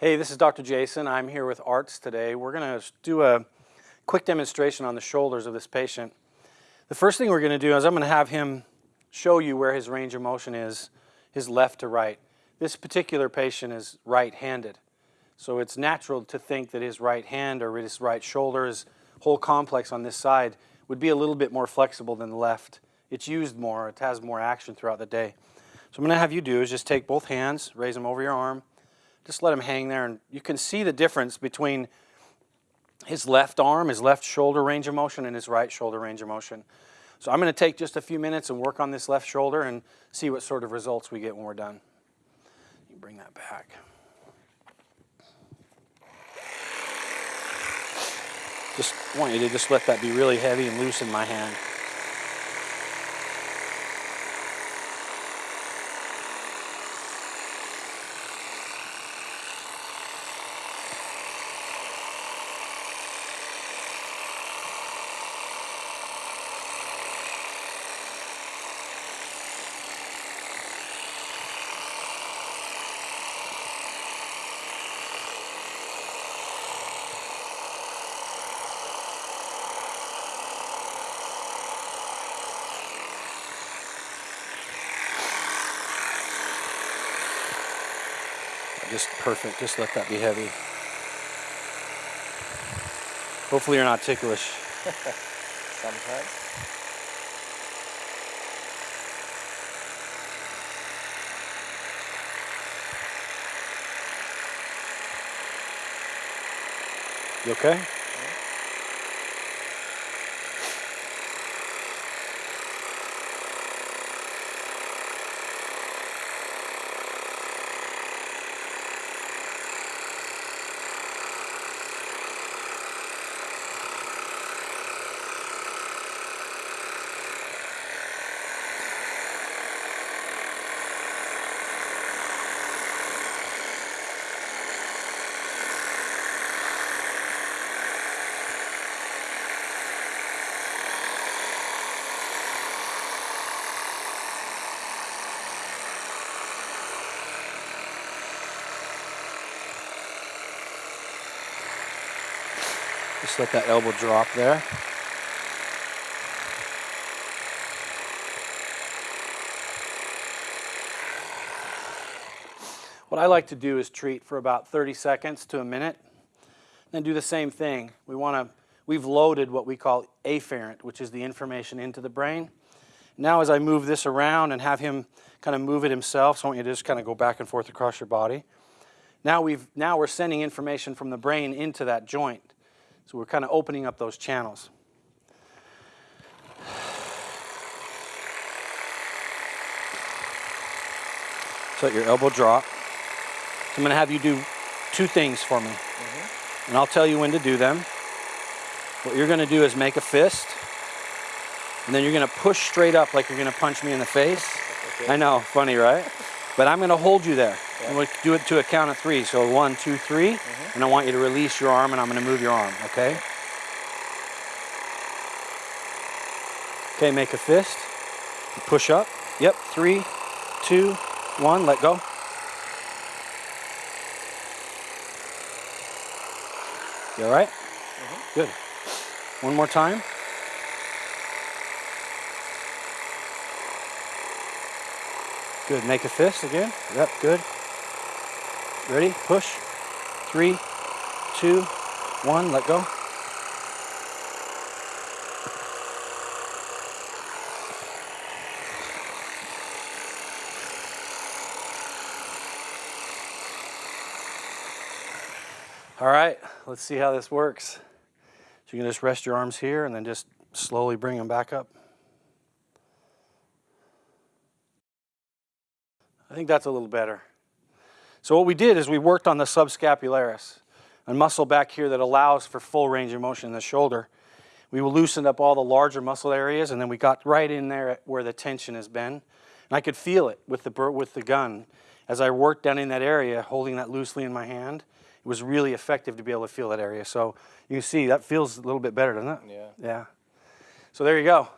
Hey, this is Dr. Jason. I'm here with ARTS today. We're going to do a quick demonstration on the shoulders of this patient. The first thing we're going to do is I'm going to have him show you where his range of motion is, his left to right. This particular patient is right-handed. So it's natural to think that his right hand or his right shoulder, his whole complex on this side would be a little bit more flexible than the left. It's used more, it has more action throughout the day. So I'm going to have you do is just take both hands, raise them over your arm, just let him hang there and you can see the difference between his left arm, his left shoulder range of motion and his right shoulder range of motion. So I'm going to take just a few minutes and work on this left shoulder and see what sort of results we get when we're done. You bring that back. Just want you to just let that be really heavy and loose in my hand. Just perfect, just let that be heavy. Hopefully you're not ticklish. Sometimes. You okay? Just let that elbow drop there. What I like to do is treat for about 30 seconds to a minute, then do the same thing. We want to, we've loaded what we call afferent, which is the information into the brain. Now as I move this around and have him kind of move it himself, so I want you to just kind of go back and forth across your body. Now, we've, now we're sending information from the brain into that joint. So we're kind of opening up those channels. So let your elbow drop. So I'm going to have you do two things for me. Mm -hmm. And I'll tell you when to do them. What you're going to do is make a fist. And then you're going to push straight up like you're going to punch me in the face. Okay. I know, funny, right? But I'm going to hold you there. Yeah. And we'll do it to a count of three. So one, two, three. Mm -hmm. And I want you to release your arm and I'm going to move your arm, okay? Okay, make a fist. Push up. Yep, three, two, one, let go. You all right? Mm -hmm. Good. One more time. Good, make a fist again. Yep, good. Ready, push. Three, two, one, let go. All right, let's see how this works. So you can just rest your arms here and then just slowly bring them back up. I think that's a little better. So what we did is we worked on the subscapularis, a muscle back here that allows for full range of motion in the shoulder. We loosened up all the larger muscle areas and then we got right in there where the tension has been. And I could feel it with the, with the gun. As I worked down in that area, holding that loosely in my hand, it was really effective to be able to feel that area. So you can see that feels a little bit better, doesn't it? Yeah. Yeah. So there you go.